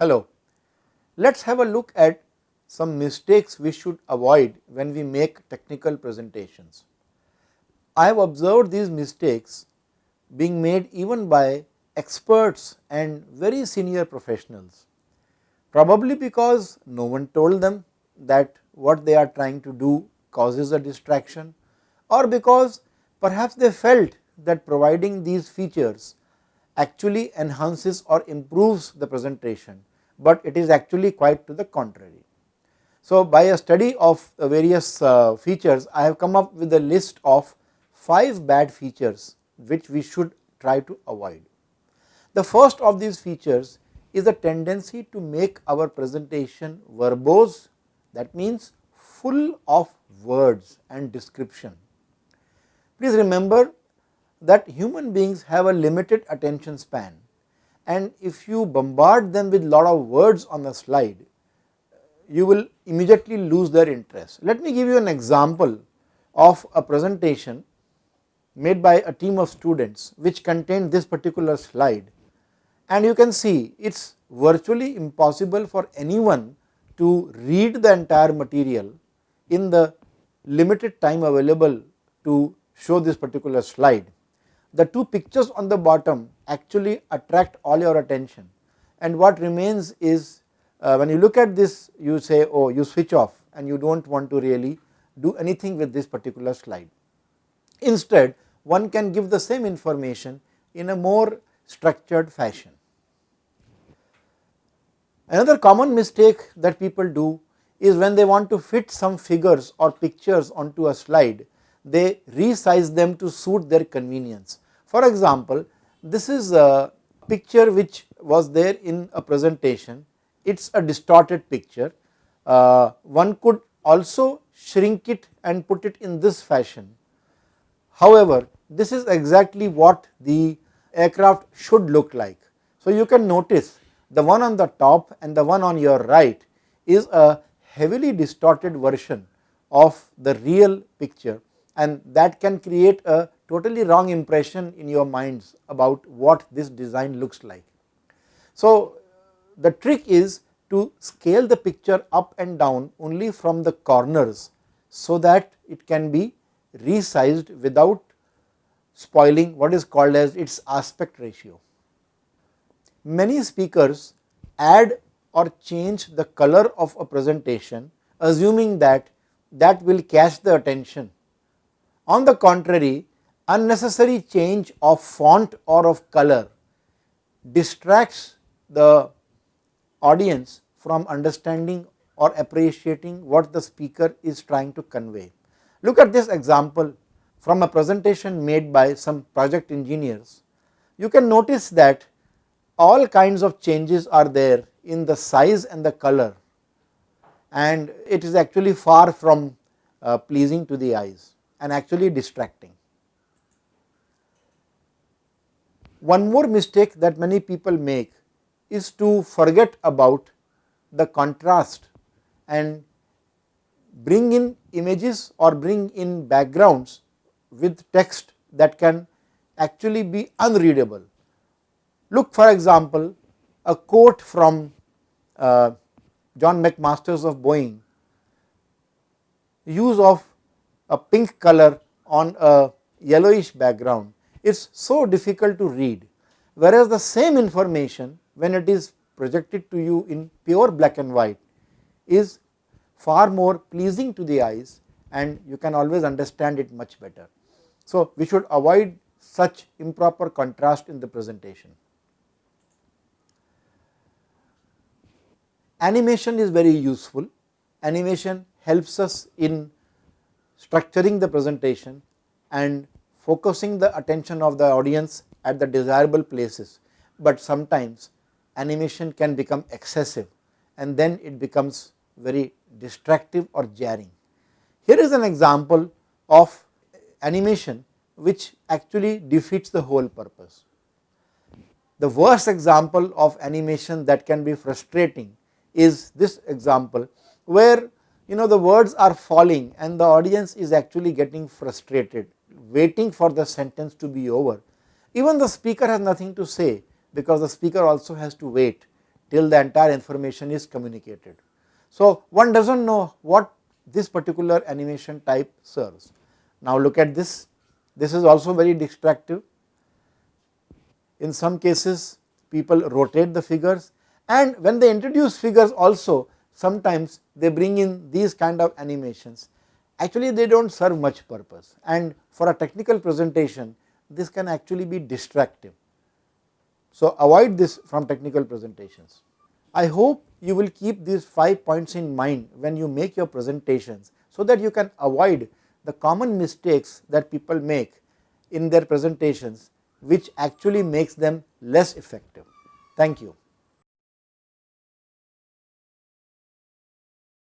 Hello, let us have a look at some mistakes we should avoid when we make technical presentations. I have observed these mistakes being made even by experts and very senior professionals, probably because no one told them that what they are trying to do causes a distraction or because perhaps they felt that providing these features actually enhances or improves the presentation, but it is actually quite to the contrary. So, by a study of various uh, features I have come up with a list of 5 bad features which we should try to avoid. The first of these features is a tendency to make our presentation verbose that means full of words and description. Please remember that human beings have a limited attention span and if you bombard them with lot of words on the slide, you will immediately lose their interest. Let me give you an example of a presentation made by a team of students which contained this particular slide and you can see it is virtually impossible for anyone to read the entire material in the limited time available to show this particular slide. The two pictures on the bottom actually attract all your attention and what remains is uh, when you look at this you say oh you switch off and you do not want to really do anything with this particular slide. Instead one can give the same information in a more structured fashion. Another common mistake that people do is when they want to fit some figures or pictures onto a slide, they resize them to suit their convenience. For example, this is a picture which was there in a presentation, it is a distorted picture. Uh, one could also shrink it and put it in this fashion. However, this is exactly what the aircraft should look like. So, you can notice the one on the top and the one on your right is a heavily distorted version of the real picture and that can create a totally wrong impression in your minds about what this design looks like. So, the trick is to scale the picture up and down only from the corners, so that it can be resized without spoiling what is called as its aspect ratio. Many speakers add or change the color of a presentation assuming that that will catch the attention. On the contrary, unnecessary change of font or of color distracts the audience from understanding or appreciating what the speaker is trying to convey. Look at this example from a presentation made by some project engineers. You can notice that all kinds of changes are there in the size and the color and it is actually far from uh, pleasing to the eyes and actually distracting. One more mistake that many people make is to forget about the contrast and bring in images or bring in backgrounds with text that can actually be unreadable. Look for example, a quote from uh, John McMasters of Boeing, use of a pink color on a yellowish background it is so difficult to read, whereas the same information when it is projected to you in pure black and white is far more pleasing to the eyes and you can always understand it much better. So, we should avoid such improper contrast in the presentation. Animation is very useful, animation helps us in structuring the presentation and focusing the attention of the audience at the desirable places, but sometimes animation can become excessive and then it becomes very distractive or jarring. Here is an example of animation which actually defeats the whole purpose. The worst example of animation that can be frustrating is this example where you know the words are falling and the audience is actually getting frustrated waiting for the sentence to be over. Even the speaker has nothing to say because the speaker also has to wait till the entire information is communicated. So, one does not know what this particular animation type serves. Now, look at this, this is also very distractive. In some cases people rotate the figures and when they introduce figures also sometimes they bring in these kind of animations. Actually they do not serve much purpose and for a technical presentation this can actually be distractive. So, avoid this from technical presentations. I hope you will keep these 5 points in mind when you make your presentations, so that you can avoid the common mistakes that people make in their presentations which actually makes them less effective. Thank you.